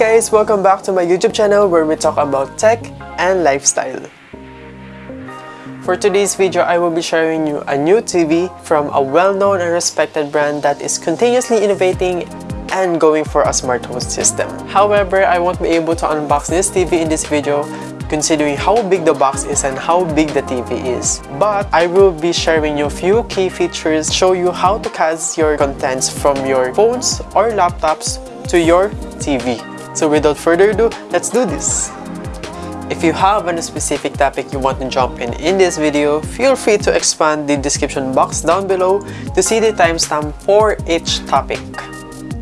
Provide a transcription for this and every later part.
Guys, welcome back to my YouTube channel where we talk about tech and lifestyle. For today's video, I will be sharing you a new TV from a well-known and respected brand that is continuously innovating and going for a smart home system. However, I won't be able to unbox this TV in this video considering how big the box is and how big the TV is. But I will be sharing you a few key features, show you how to cast your contents from your phones or laptops to your TV. So without further ado, let's do this! If you have a specific topic you want to jump in in this video, feel free to expand the description box down below to see the timestamp for each topic.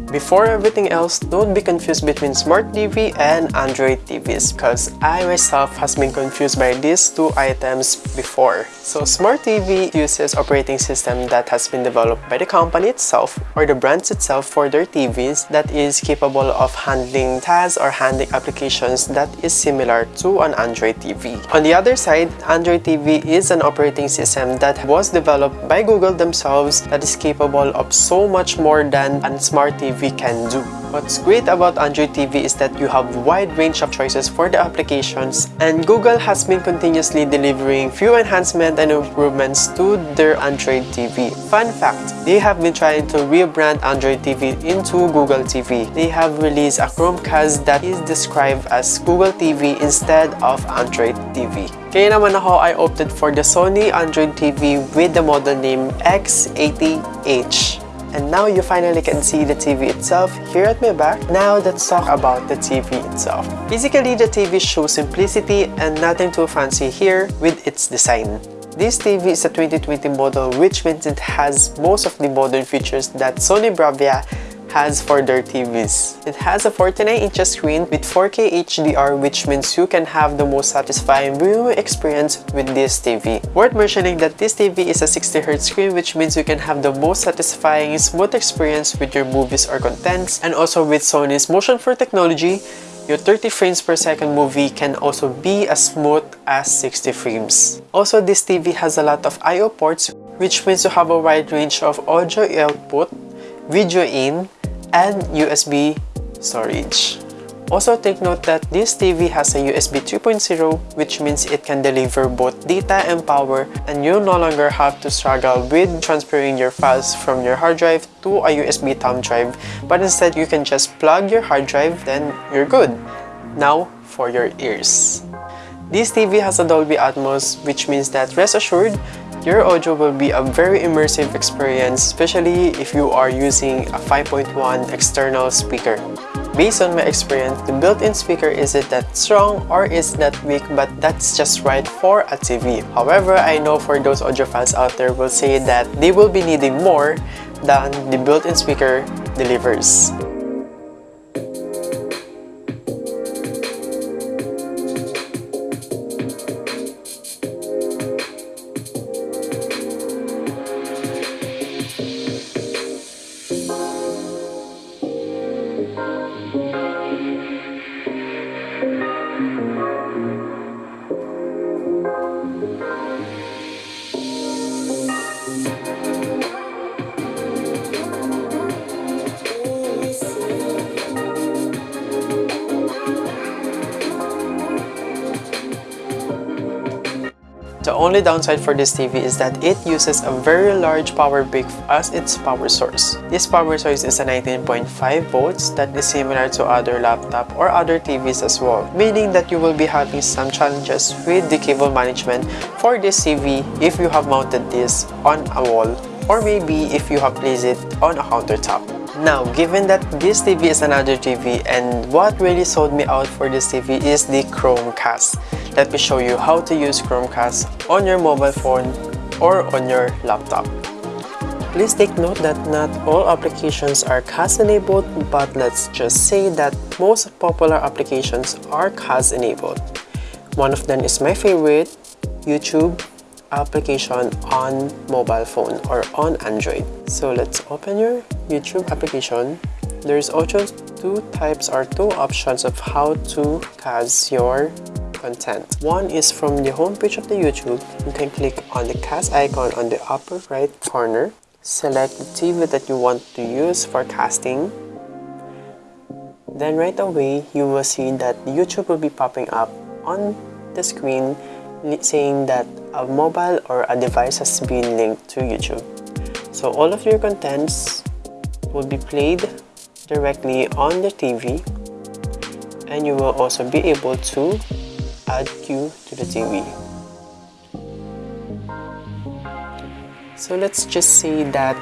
Before everything else, don't be confused between Smart TV and Android TVs because I myself has been confused by these two items before. So Smart TV uses operating system that has been developed by the company itself or the brands itself for their TVs that is capable of handling tasks or handling applications that is similar to an Android TV. On the other side, Android TV is an operating system that was developed by Google themselves that is capable of so much more than a Smart TV can do. What's great about Android TV is that you have wide range of choices for the applications and Google has been continuously delivering few enhancements and improvements to their Android TV. Fun fact, they have been trying to rebrand Android TV into Google TV. They have released a Chromecast that is described as Google TV instead of Android TV. Kaya naman ako, I opted for the Sony Android TV with the model name X80H. And now you finally can see the TV itself here at my back. Now let's talk about the TV itself. Physically, the TV shows simplicity and nothing too fancy here with its design. This TV is a 2020 model which means it has most of the modern features that Sony Bravia has for their TVs. It has a 49 inches screen with 4K HDR which means you can have the most satisfying viewing experience with this TV. Worth mentioning that this TV is a 60Hz screen which means you can have the most satisfying smooth experience with your movies or contents and also with Sony's Motionflow technology your 30 frames per second movie can also be as smooth as 60 frames. Also, this TV has a lot of I.O. ports which means you have a wide range of audio output, video in, and USB storage. Also take note that this TV has a USB 3.0 which means it can deliver both data and power and you no longer have to struggle with transferring your files from your hard drive to a USB thumb drive but instead you can just plug your hard drive then you're good. Now for your ears. This TV has a Dolby Atmos which means that rest assured your audio will be a very immersive experience, especially if you are using a 5.1 external speaker. Based on my experience, the built-in speaker isn't that strong or is that weak but that's just right for a TV. However, I know for those audiophiles out there will say that they will be needing more than the built-in speaker delivers. Only downside for this TV is that it uses a very large power brick as its power source. This power source is a 19.5 volts that is similar to other laptop or other TVs as well, meaning that you will be having some challenges with the cable management for this TV if you have mounted this on a wall or maybe if you have placed it on a countertop. Now, given that this TV is an Android TV and what really sold me out for this TV is the Chromecast. Let me show you how to use Chromecast on your mobile phone or on your laptop. Please take note that not all applications are cast enabled but let's just say that most popular applications are cast enabled. One of them is my favorite, YouTube application on mobile phone or on Android. So let's open your YouTube application. There's also two types or two options of how to cast your content. One is from the homepage of the YouTube. You can click on the cast icon on the upper right corner. Select the TV that you want to use for casting. then right away you will see that YouTube will be popping up on the screen saying that a mobile or a device has been linked to YouTube. So all of your contents will be played directly on the TV and you will also be able to add queue to the TV. So let's just say that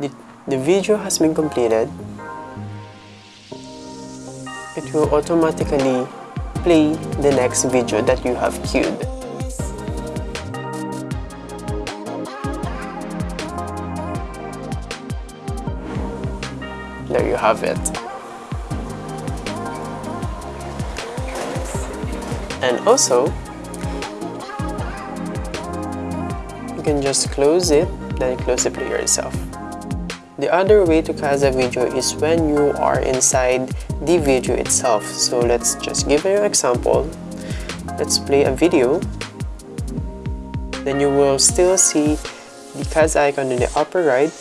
the, the video has been completed. It will automatically play the next video that you have queued. There you have it. And also, you can just close it, then close the player itself. The other way to cast a video is when you are inside the video itself. So let's just give you an example. Let's play a video. Then you will still see the cast icon in the upper right.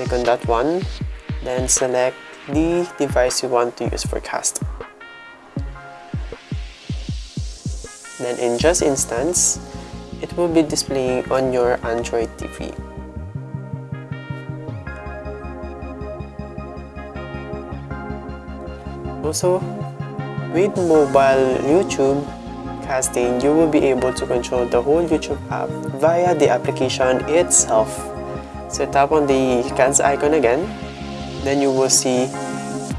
Click on that one. Then select the device you want to use for cast. Then in Just Instance, it will be displaying on your Android TV. Also, with mobile YouTube casting, you will be able to control the whole YouTube app via the application itself. So tap on the cast icon again, then you will see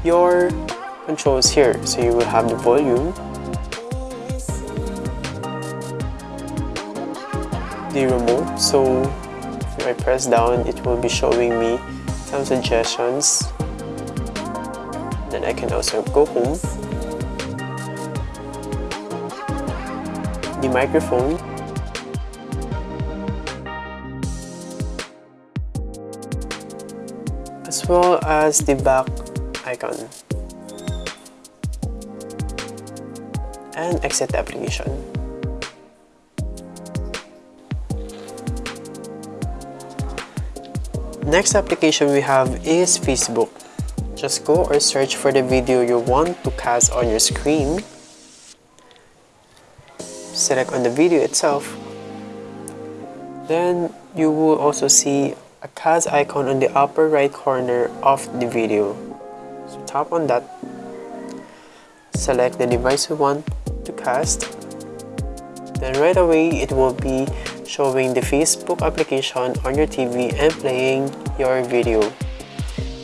your controls here. So you will have the volume, the remote. So if I press down, it will be showing me some suggestions. Then I can also go home. The microphone. As well as the back icon. And exit the application Next application we have is Facebook. Just go or search for the video you want to cast on your screen. Select on the video itself. Then you will also see a cast icon on the upper right corner of the video. So tap on that. Select the device you want to cast. Then right away it will be showing the Facebook application on your TV and playing your video.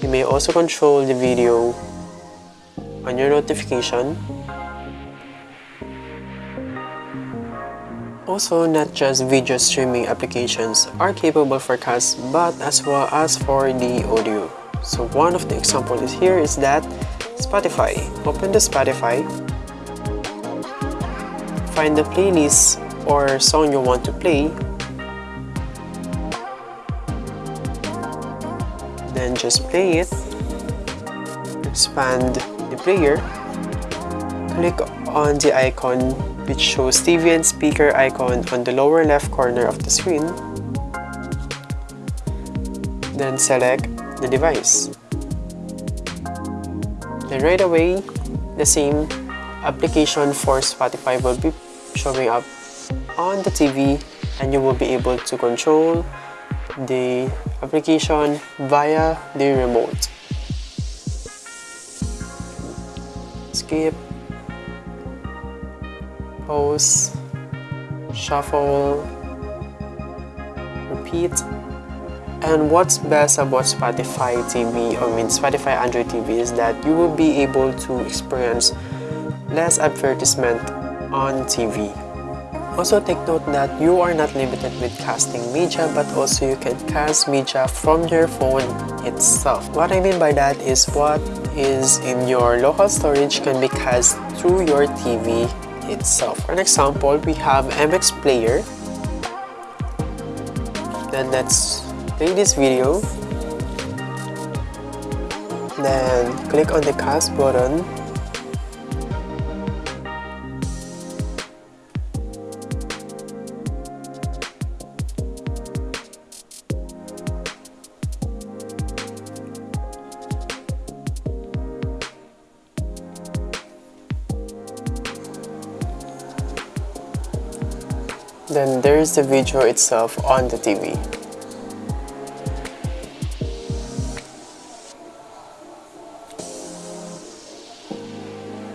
You may also control the video on your notification. Also, not just video streaming applications are capable for cast but as well as for the audio. So one of the examples here is that Spotify. Open the Spotify. Find the playlist or song you want to play just play it. Expand the player. Click on the icon which shows TV and speaker icon on the lower left corner of the screen. Then select the device. Then right away the same application for Spotify will be showing up on the TV and you will be able to control the application via the remote. Skip, pause, shuffle, repeat. And what's best about Spotify TV, I mean Spotify Android TV is that you will be able to experience less advertisement on TV. Also take note that you are not limited with casting media but also you can cast media from your phone itself. What I mean by that is what is in your local storage can be cast through your TV itself. For an example, we have MX Player. Then let's play this video. Then click on the cast button Is the video itself on the TV.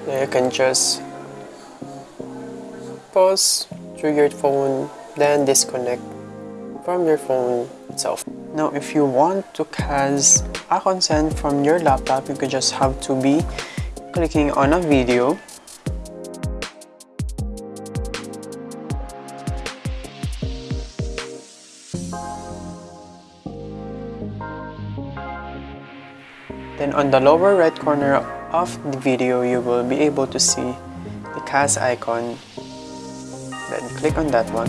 Now you can just pause through your phone then disconnect from your phone itself. Now if you want to cast a content from your laptop you could just have to be clicking on a video Then on the lower right corner of the video, you will be able to see the cast icon. Then click on that one.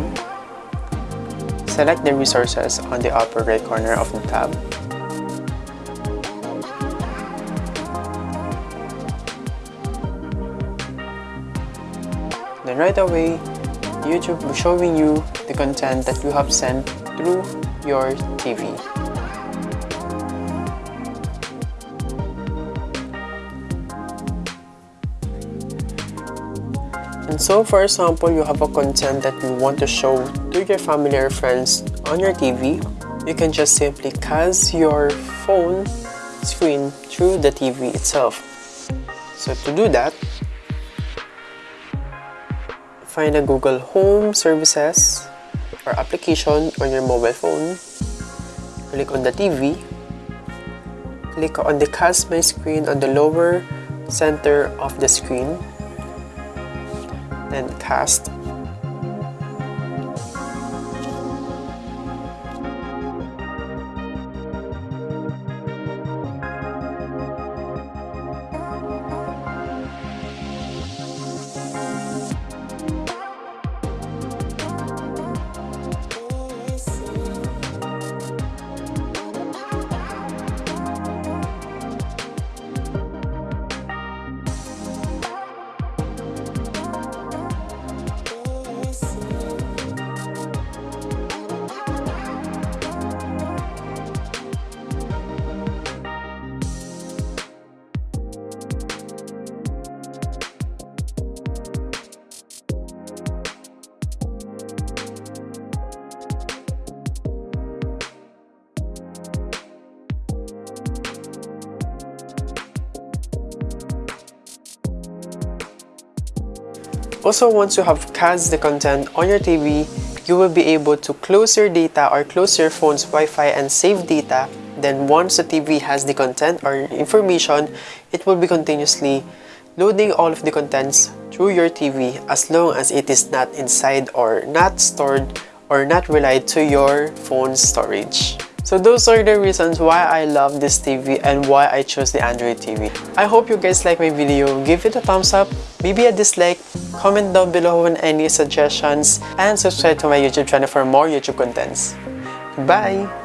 Select the resources on the upper right corner of the tab. Then right away, YouTube will showing you the content that you have sent through your TV. And so for example, you have a content that you want to show to your family or friends on your TV, you can just simply cast your phone screen through the TV itself. So to do that, find a Google Home Services or application on your mobile phone, click on the TV, click on the cast my screen on the lower center of the screen and cast Also, once you have cast the content on your TV, you will be able to close your data or close your phone's Wi-Fi and save data. Then once the TV has the content or information, it will be continuously loading all of the contents through your TV as long as it is not inside or not stored or not relied to your phone's storage. So those are the reasons why I love this TV and why I chose the Android TV. I hope you guys like my video. Give it a thumbs up, maybe a dislike, comment down below on any suggestions, and subscribe to my YouTube channel for more YouTube contents. Bye!